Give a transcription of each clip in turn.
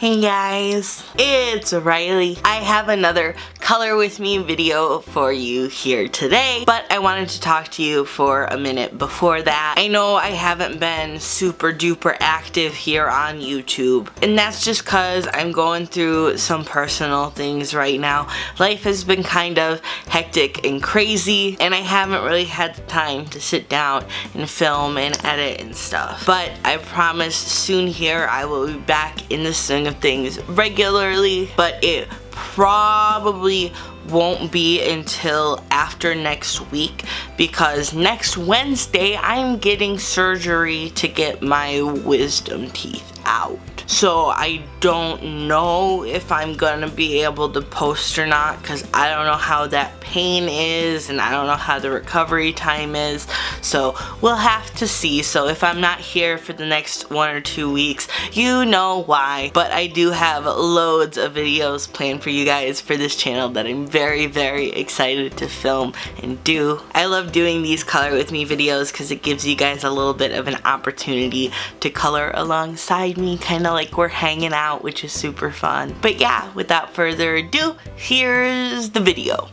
Hey guys, it's Riley. I have another color with me video for you here today, but I wanted to talk to you for a minute before that. I know I haven't been super duper active here on YouTube, and that's just cause I'm going through some personal things right now. Life has been kind of hectic and crazy, and I haven't really had the time to sit down and film and edit and stuff. But I promise soon here I will be back in the swing of things regularly, but it probably won't be until after next week because next Wednesday I'm getting surgery to get my wisdom teeth out. So I don't know if I'm gonna be able to post or not because I don't know how that pain is and I don't know how the recovery time is. So we'll have to see. So if I'm not here for the next one or two weeks, you know why. But I do have loads of videos planned for you guys for this channel that I'm very, very excited to film and do. I love doing these color with me videos because it gives you guys a little bit of an opportunity to color alongside me, kind of like we're hanging out, which is super fun. But yeah, without further ado, here's the video.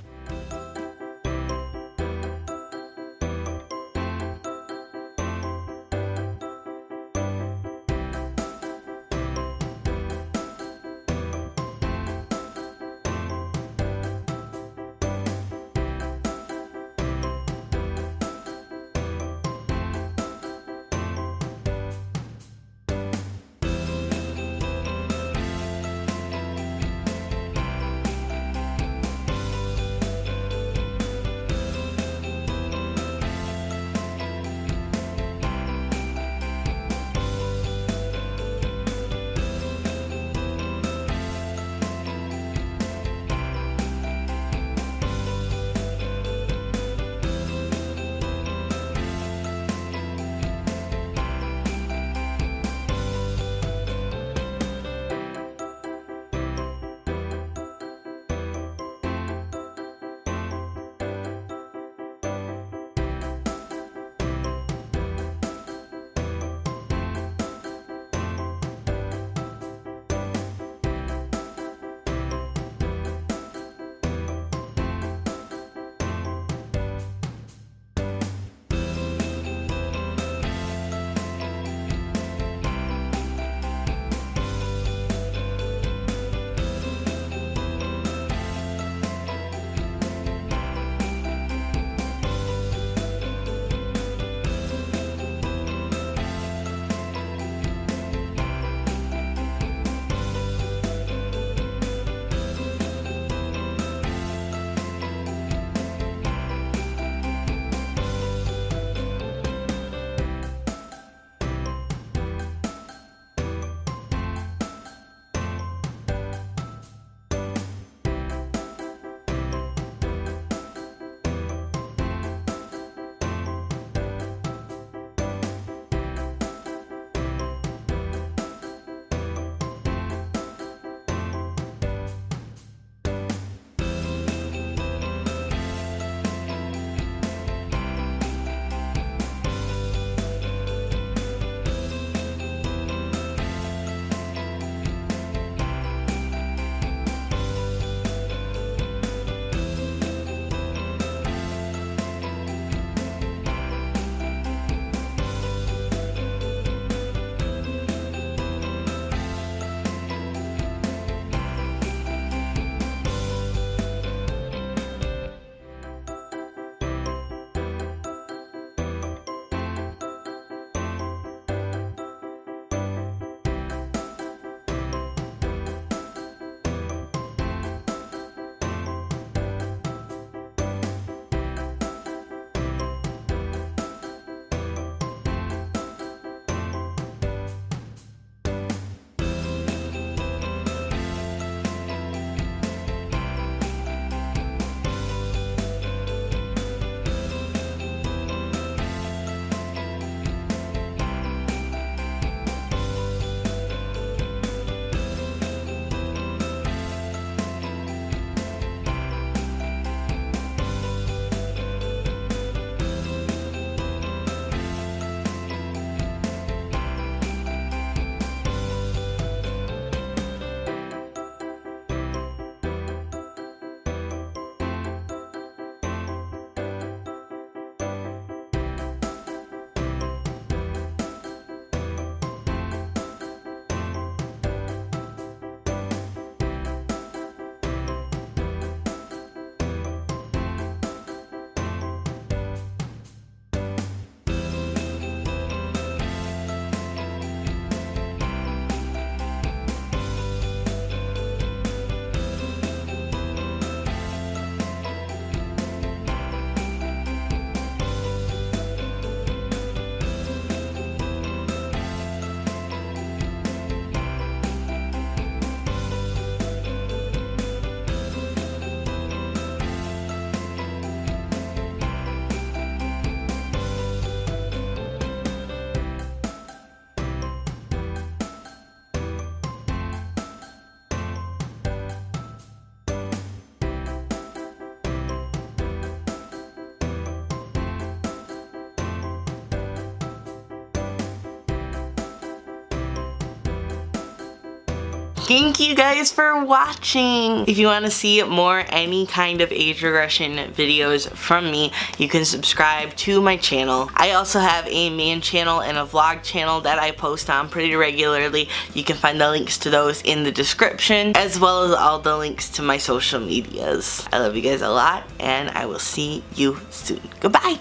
Thank you guys for watching. If you want to see more any kind of age regression videos from me, you can subscribe to my channel. I also have a main channel and a vlog channel that I post on pretty regularly. You can find the links to those in the description as well as all the links to my social medias. I love you guys a lot and I will see you soon. Goodbye.